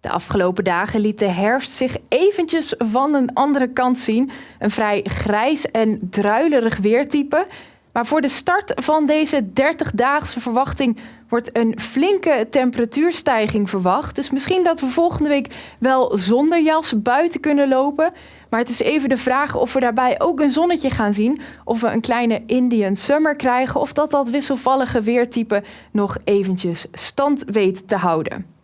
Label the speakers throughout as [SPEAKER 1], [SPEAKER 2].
[SPEAKER 1] De afgelopen dagen liet de herfst zich eventjes van een andere kant zien. Een vrij grijs en druilerig weertype. Maar voor de start van deze 30-daagse verwachting wordt een flinke temperatuurstijging verwacht. Dus misschien dat we volgende week wel zonder jas buiten kunnen lopen. Maar het is even de vraag of we daarbij ook een zonnetje gaan zien. Of we een kleine Indian Summer krijgen. Of dat dat wisselvallige weertype nog eventjes stand weet te houden.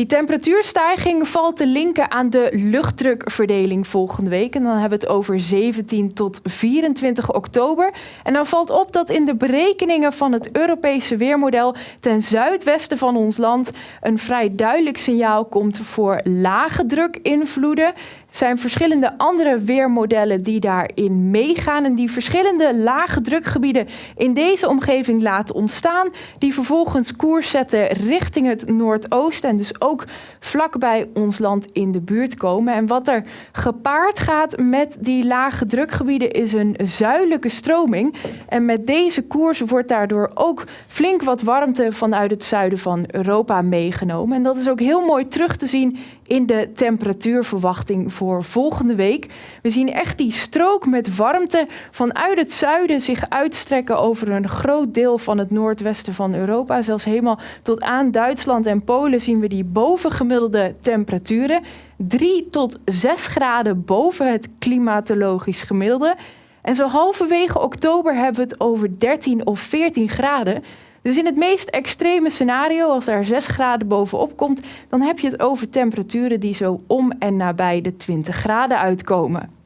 [SPEAKER 1] Die temperatuurstijging valt te linken aan de luchtdrukverdeling volgende week. En dan hebben we het over 17 tot 24 oktober. En dan valt op dat in de berekeningen van het Europese weermodel ten zuidwesten van ons land een vrij duidelijk signaal komt voor lage drukinvloeden zijn verschillende andere weermodellen die daarin meegaan en die verschillende lage drukgebieden in deze omgeving laten ontstaan, die vervolgens koers zetten richting het noordoosten en dus ook vlakbij ons land in de buurt komen. En wat er gepaard gaat met die lage drukgebieden is een zuidelijke stroming. En met deze koers wordt daardoor ook flink wat warmte vanuit het zuiden van Europa meegenomen. En dat is ook heel mooi terug te zien in de temperatuurverwachting voor volgende week. We zien echt die strook met warmte vanuit het zuiden zich uitstrekken over een groot deel van het noordwesten van Europa. Zelfs helemaal tot aan Duitsland en Polen zien we die bovengemiddelde temperaturen. 3 tot 6 graden boven het klimatologisch gemiddelde. En zo halverwege oktober hebben we het over 13 of 14 graden. Dus in het meest extreme scenario, als er 6 graden bovenop komt, dan heb je het over temperaturen die zo om en nabij de 20 graden uitkomen.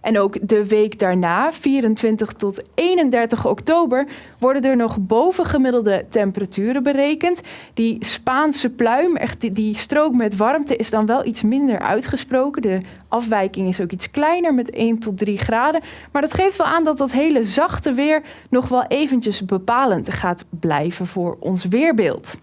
[SPEAKER 1] En ook de week daarna, 24 tot 31 oktober, worden er nog bovengemiddelde temperaturen berekend. Die Spaanse pluim, echt die, die strook met warmte, is dan wel iets minder uitgesproken. De afwijking is ook iets kleiner met 1 tot 3 graden. Maar dat geeft wel aan dat dat hele zachte weer nog wel eventjes bepalend gaat blijven voor ons weerbeeld.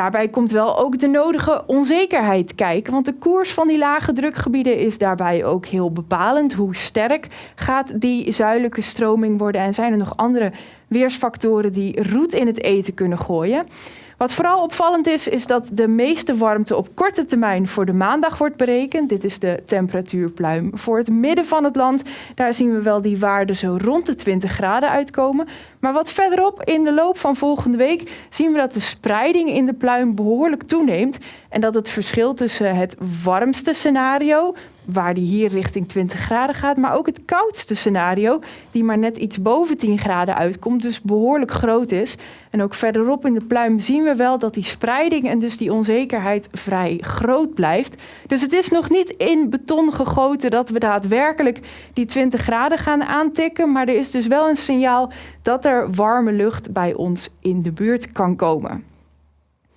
[SPEAKER 1] Daarbij komt wel ook de nodige onzekerheid kijken, want de koers van die lage drukgebieden is daarbij ook heel bepalend. Hoe sterk gaat die zuidelijke stroming worden en zijn er nog andere weersfactoren die roet in het eten kunnen gooien? Wat vooral opvallend is, is dat de meeste warmte op korte termijn voor de maandag wordt berekend. Dit is de temperatuurpluim voor het midden van het land. Daar zien we wel die waarden zo rond de 20 graden uitkomen. Maar wat verderop in de loop van volgende week zien we dat de spreiding in de pluim behoorlijk toeneemt. En dat het verschil tussen het warmste scenario, waar die hier richting 20 graden gaat, maar ook het koudste scenario, die maar net iets boven 10 graden uitkomt, dus behoorlijk groot is. En ook verderop in de pluim zien we wel dat die spreiding en dus die onzekerheid vrij groot blijft. Dus het is nog niet in beton gegoten dat we daadwerkelijk die 20 graden gaan aantikken, maar er is dus wel een signaal dat er warme lucht bij ons in de buurt kan komen.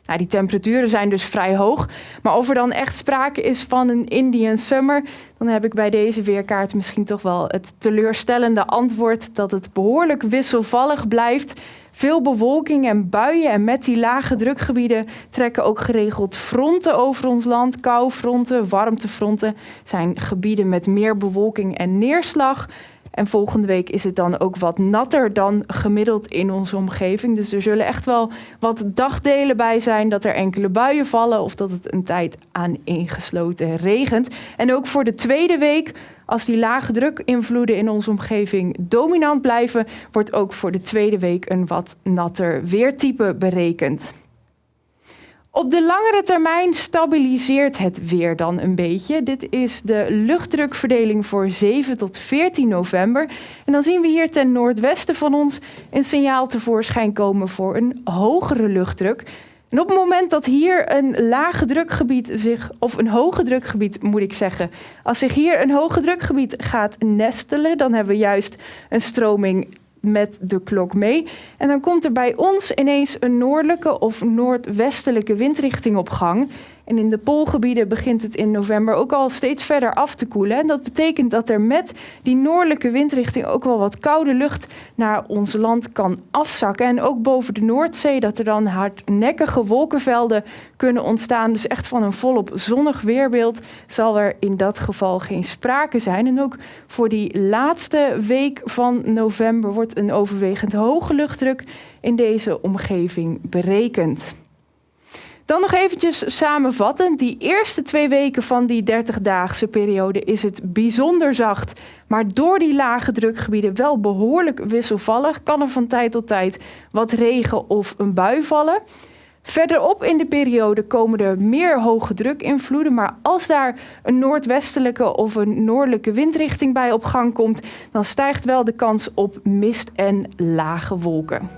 [SPEAKER 1] Nou, die temperaturen zijn dus vrij hoog. Maar of er dan echt sprake is van een Indian Summer, dan heb ik bij deze weerkaart misschien toch wel het teleurstellende antwoord dat het behoorlijk wisselvallig blijft. Veel bewolking en buien en met die lage drukgebieden trekken ook geregeld fronten over ons land. Koufronten, warmtefronten zijn gebieden met meer bewolking en neerslag. En volgende week is het dan ook wat natter dan gemiddeld in onze omgeving. Dus er zullen echt wel wat dagdelen bij zijn dat er enkele buien vallen of dat het een tijd aan ingesloten regent. En ook voor de tweede week, als die lage drukinvloeden in onze omgeving dominant blijven, wordt ook voor de tweede week een wat natter weertype berekend. Op de langere termijn stabiliseert het weer dan een beetje. Dit is de luchtdrukverdeling voor 7 tot 14 november. En dan zien we hier ten noordwesten van ons een signaal tevoorschijn komen voor een hogere luchtdruk. En op het moment dat hier een lage drukgebied zich, of een hoge drukgebied moet ik zeggen, als zich hier een hoge drukgebied gaat nestelen, dan hebben we juist een stroming met de klok mee. En dan komt er bij ons ineens een noordelijke of noordwestelijke windrichting op gang. En in de poolgebieden begint het in november ook al steeds verder af te koelen. En dat betekent dat er met die noordelijke windrichting ook wel wat koude lucht naar ons land kan afzakken. En ook boven de Noordzee dat er dan hardnekkige wolkenvelden kunnen ontstaan. Dus echt van een volop zonnig weerbeeld zal er in dat geval geen sprake zijn. En ook voor die laatste week van november wordt een overwegend hoge luchtdruk in deze omgeving berekend. Dan nog eventjes samenvattend. Die eerste twee weken van die 30-daagse periode is het bijzonder zacht. Maar door die lage drukgebieden wel behoorlijk wisselvallig. Kan er van tijd tot tijd wat regen of een bui vallen. Verderop in de periode komen er meer hoge drukinvloeden. Maar als daar een noordwestelijke of een noordelijke windrichting bij op gang komt, dan stijgt wel de kans op mist en lage wolken.